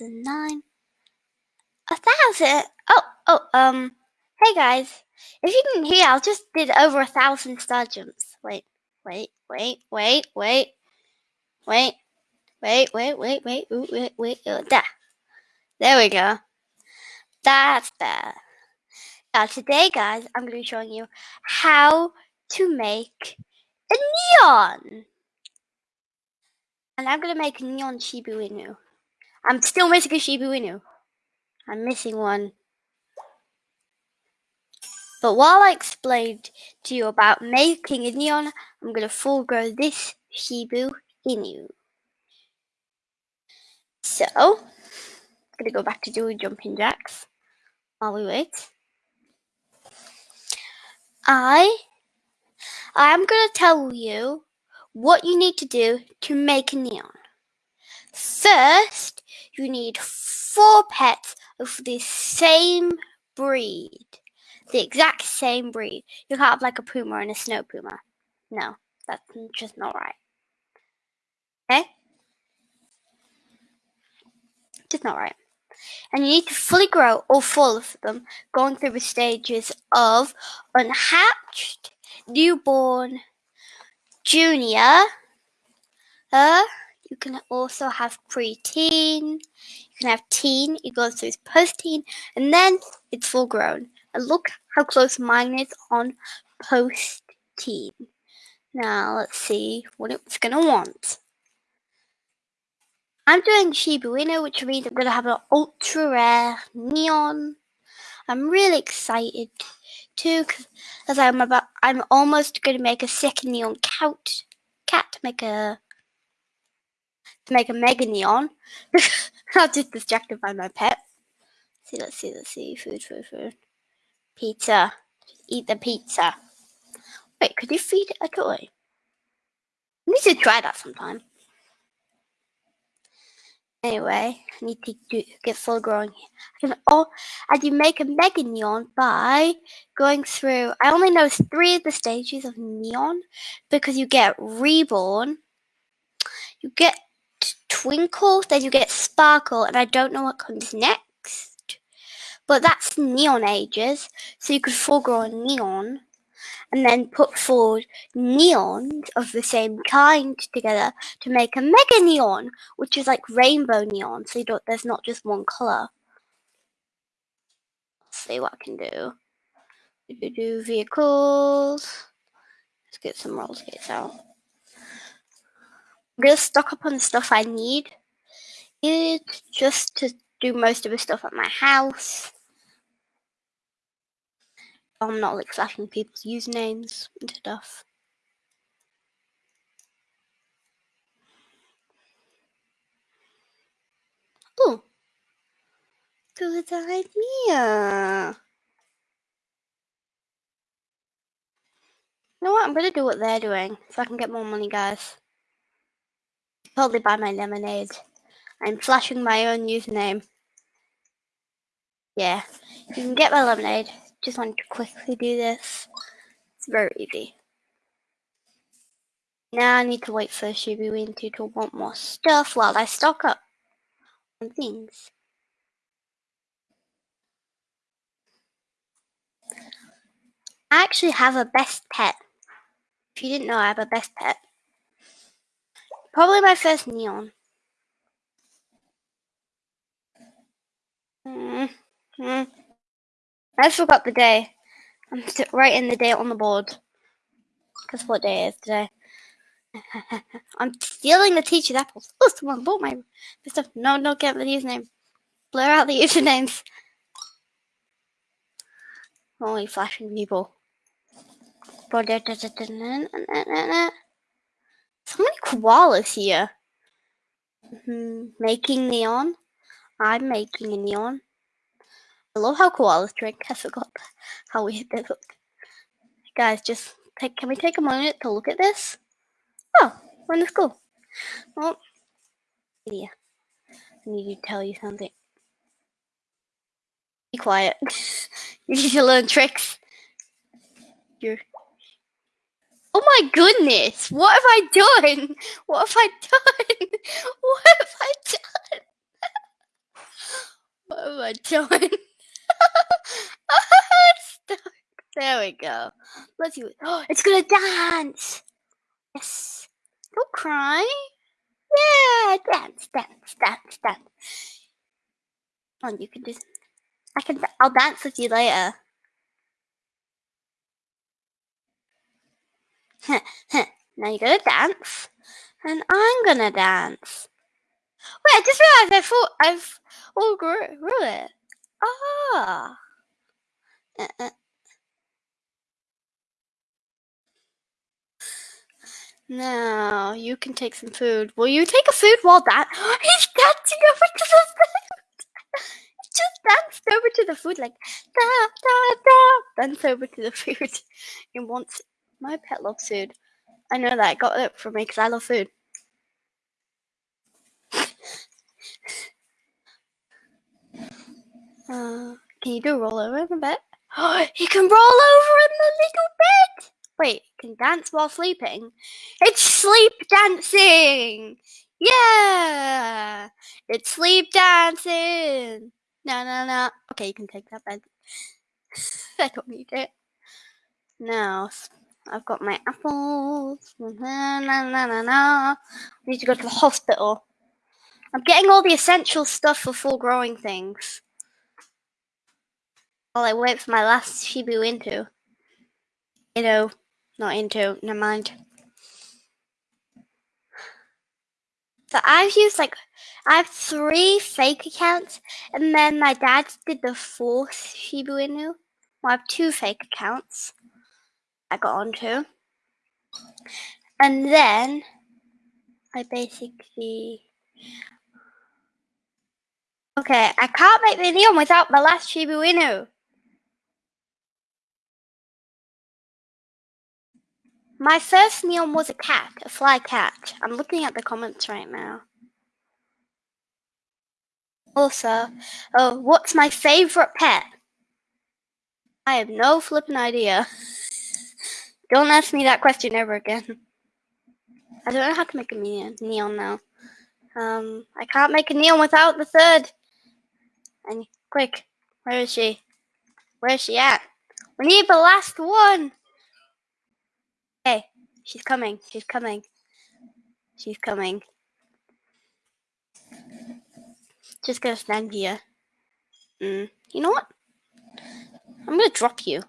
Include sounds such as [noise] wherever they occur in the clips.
nine, a thousand. Oh, oh, um, hey guys. If you didn't hear, I just did over a thousand star jumps. Wait, wait, wait, wait, wait, wait, wait, wait, wait, wait, wait, wait, wait, uh, there. There we go. That's better. Now today, guys, I'm going to be showing you how to make a neon. And I'm going to make a neon Shiba Inu. I'm still missing a Shiba Inu. I'm missing one. But while I explained to you about making a neon, I'm going to full grow this Shiba Inu. So, I'm going to go back to doing jumping jacks while we wait. I I'm going to tell you what you need to do to make a neon. First, you need four pets of the same breed. The exact same breed. You can't have like a puma and a snow puma. No, that's just not right. Okay? Just not right. And you need to fully grow all four of them, going through the stages of unhatched, newborn, junior, uh, you can also have preteen. You can have teen. It goes through post-teen, and then it's full grown. And look how close mine is on post-teen. Now let's see what it's gonna want. I'm doing Shiba Inu, which means I'm gonna have an ultra rare neon. I'm really excited too, because I'm about I'm almost gonna make a second neon cat cat make a to make a mega neon. [laughs] I'm just distracted by my pet. Let's see, let's see, let's see. Food, food, food. Pizza. Eat the pizza. Wait, could you feed a toy? I need to try that sometime. Anyway, I need to do, get full growing. I can all, and you make a mega neon by going through. I only know three of the stages of neon because you get reborn, you get twinkle, then you get sparkle, and I don't know what comes next. But that's neon ages, so you could a neon and then put forward neons of the same kind together to make a mega neon, which is like rainbow neon, so there's not just one color. Let's see what I can do. Do, do vehicles. Let's get some roller skates out. Gonna stock up on the stuff I need. It's just to do most of the stuff at my house. I'm not like flashing people's usernames and stuff. Oh, good idea. You know what? I'm gonna do what they're doing so I can get more money, guys. Probably buy my lemonade. I'm flashing my own username. Yeah, you can get my lemonade. Just want to quickly do this. It's very easy. Now I need to wait for Shiba Inu to want more stuff while I stock up on things. I actually have a best pet. If you didn't know, I have a best pet. Probably my first neon. Mm -hmm. I forgot the day. I'm writing the date on the board. Because what day is today? [laughs] I'm stealing the teacher's apples. [laughs] Oh, someone bought my stuff. No, no, get the username. Blur out the [laughs] usernames. Only flashing people. So many koalas here. Mm-hmm. Making neon. I'm making a neon. I love how koalas drink. I forgot how weird they look. Guys, just take, can we take a moment to look at this? Oh, we're in the school. Oh, yeah. I need to tell you something. Be quiet. [laughs] you need to learn tricks. You're. Oh my goodness! What have I done? What have I done? [laughs] What have I done? [laughs] What have I doing? [laughs] there we go. Let's see. Oh, [gasps] it's gonna dance. Yes. Don't cry. Yeah, dance, dance, dance, dance. On, you can just. I can. I'll dance with you later. Now you gotta dance, and I'm gonna dance. Wait, I just realized I thought I've all grew, it. Ah. Uh, uh. Now you can take some food. Will you take a food while that? [gasps] He's dancing over to the food. [laughs] just danced over to the food like da da da. Dance over to the food. [laughs] He wants. My pet loves food. I know that. I got it for me because I love food. Uh, can you do a roll over in the bed? [gasps] Oh, he can roll over in the little bed. Wait, can dance while sleeping? It's sleep dancing. Yeah, it's sleep dancing. No, no, no. Okay, you can take that bed. [laughs] I don't need it. Now, I've got my apples. Na, na, na, na, na. I need to go to the hospital. I'm getting all the essential stuff for full growing things. While I wait for my last Shiba into. You know, not into, never mind. So I've used like, I have three fake accounts, and then my dad did the fourth Shiba Inu. Well, I have two fake accounts I got onto. And then I basically Okay, I can't make the neon without my last Shiba Inu. My first neon was a cat, a fly cat. I'm looking at the comments right now. Also, oh, what's my favorite pet? I have no flipping idea. [laughs] Don't ask me that question ever again. I don't know how to make a neon, now. Um, I can't make a neon without the third. And quick, where is she? Where is she at? We need the last one. Hey, she's coming. She's coming. She's coming. Just gonna stand here. Mm, you know what? I'm gonna drop you.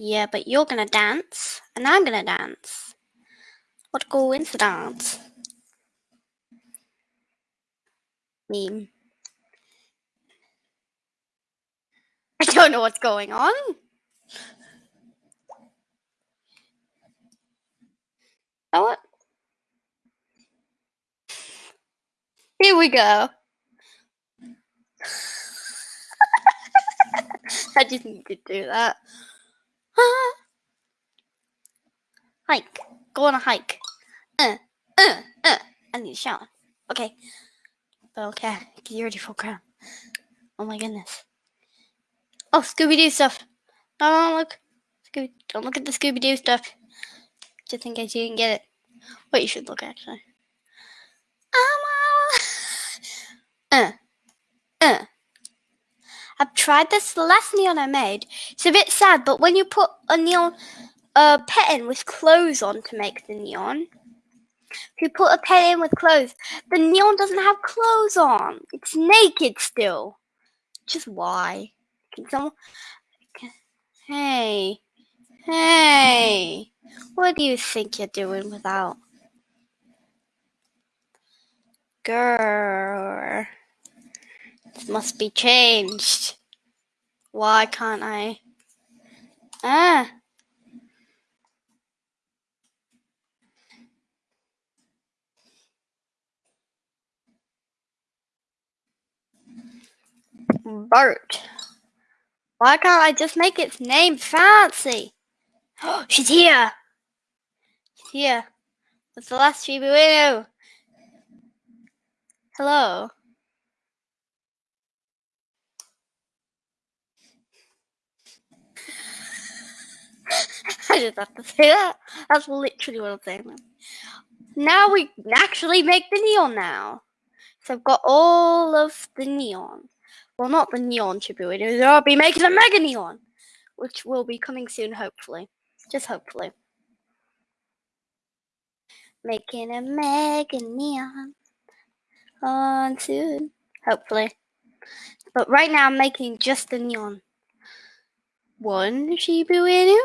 Yeah, but you're gonna dance, and I'm gonna dance. What coincidence. Meme. I don't know what's going on. Oh, what? Here we go. [laughs] I to do that. [laughs] hike. Go on a hike. Uh, uh, uh. I need a shower. Okay. Okay. Get ready for crowd. Oh my goodness. Oh, Scooby Doo stuff. Don't look. Scooby, don't look at the Scooby Doo stuff. Just in case you didn't get it. Wait, you should look actually. [laughs] uh, uh. I've tried this. The last neon I made. It's a bit sad, but when you put a neon uh, pet in with clothes on to make the neon, if you put a pet in with clothes, the neon doesn't have clothes on. It's naked still. Just why? Can someone? Hey, hey, what do you think you're doing without? Girl, must be changed. Why can't I? Ah. Bert. Why can't I just make its name fancy? Oh, [gasps] she's here. She's here. What's the last Shiba Inu? Hello. [laughs] I just have to say that. That's literally what I'm saying. Now we actually make the neon now. So I've got all of the neon. Well, not the neon Shiba Inu. They'll be making a mega neon, which will be coming soon, hopefully. Just hopefully. Making a mega neon on soon, hopefully. But right now, I'm making just the neon. One Shiba Inu.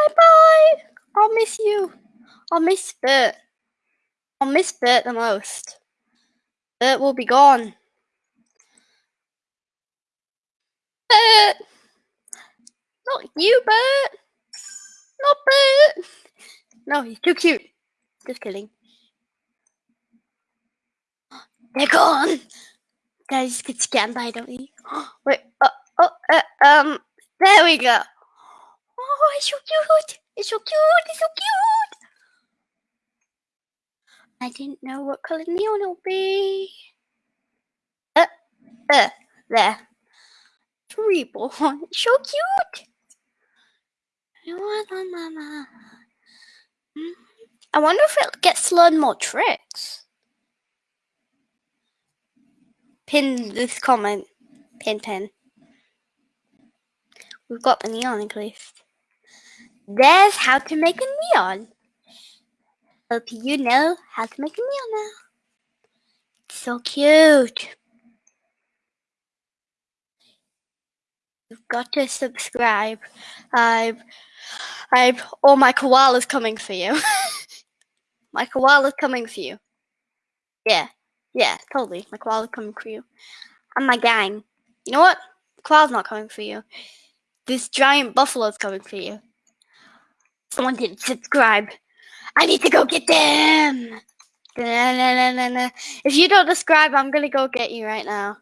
Bye bye. I'll miss you. I'll miss Bert. I'll miss Bert the most. Bert will be gone. Bert! Not you, Bert! Not Bert! No, he's too cute. Just kidding. They're gone! Guys get scanned by, don't we? [gasps] Wait, uh, oh, uh, um, there we go. Oh, it's so cute! It's so cute! It's so cute! I didn't know what color neon will be. Uh, uh, there. Reborn. [laughs] So cute. I wonder if it gets to learn more tricks. Pin this comment. Pin, pin. We've got the neon at least. There's how to make a neon. Hope you know how to make a neon now. So cute. You've got to subscribe. I've, I've, oh, my koala's coming for you. [laughs] my koala's coming for you. Yeah, yeah, totally. My koala's coming for you. And my gang. You know what? Koala's not coming for you. This giant buffalo's coming for you. Someone didn't subscribe. I need to go get them. If you don't subscribe, I'm gonna go get you right now.